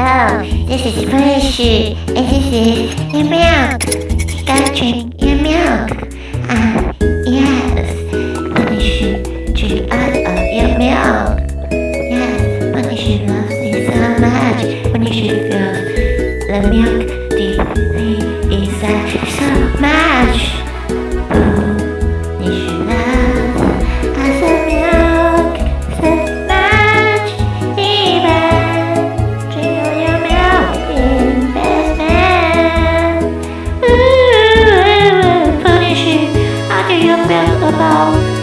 Oh, this is Freshy, and this is your milk. Stop drink your milk. Ah, uh, yes. Bunny should drink all of your milk. Yes, Bunny should loves it so much. Bunny should loves the milk deeply inside so much. mang ôm bao